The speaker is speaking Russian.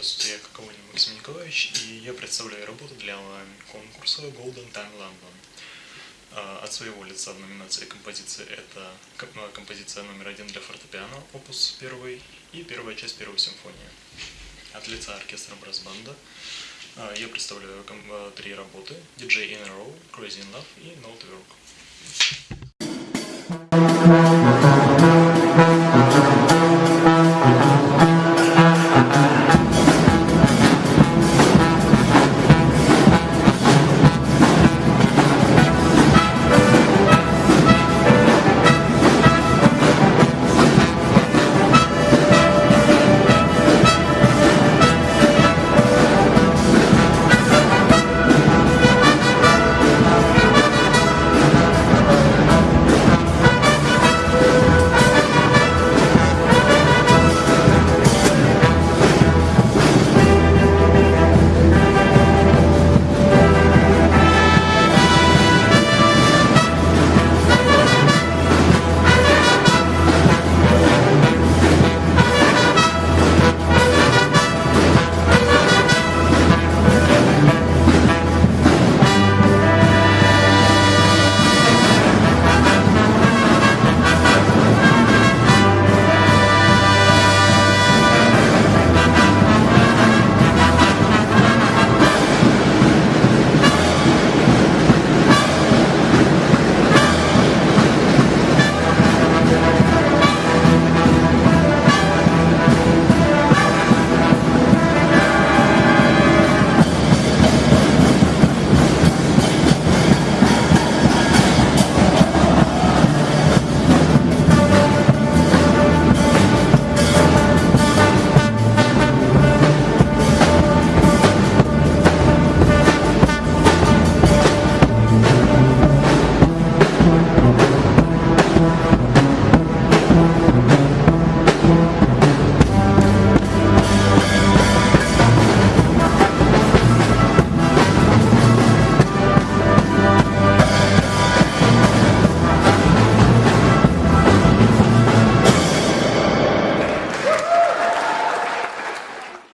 Здравствуйте, я Кавунин Максим Николаевич, и я представляю работу для конкурса Golden Time London. А, от своего лица в номинации композиции это э, композиция номер один для фортепиано, опус первый, и первая часть первой симфонии. От лица оркестра Брасбанда а, я представляю э, три работы DJ in a Row, Crazy in Love и Note Work.